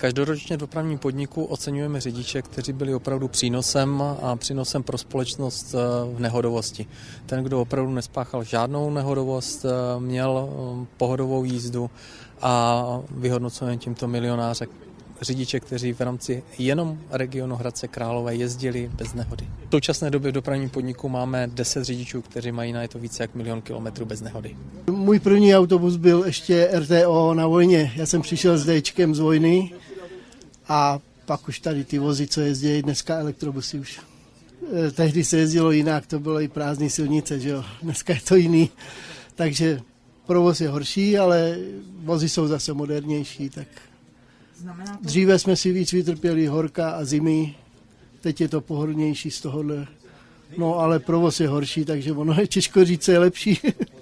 Každoročně v dopravním podniku oceňujeme řidiče, kteří byli opravdu přínosem a přínosem pro společnost v nehodovosti. Ten, kdo opravdu nespáchal žádnou nehodovost, měl pohodovou jízdu a vyhodnocujeme tímto milionáře řidiče, kteří v rámci jenom regionu Hradce Králové jezdili bez nehody. V současné době v dopravním podniku máme 10 řidičů, kteří mají na to více jak milion kilometrů bez nehody. Můj první autobus byl ještě RTO na vojně. Já jsem přišel s Dčkem z vojny a pak už tady ty vozy, co jezdí dneska elektrobusy už. Tehdy se jezdilo jinak, to bylo i prázdné silnice, že jo. Dneska je to jiný. Takže provoz je horší, ale vozy jsou zase modernější, tak Znamená to... Dříve jsme si víc vytrpěli horka a zimy, teď je to pohodlnější z tohohle. No ale provoz je horší, takže ono je těžko říct, co je lepší.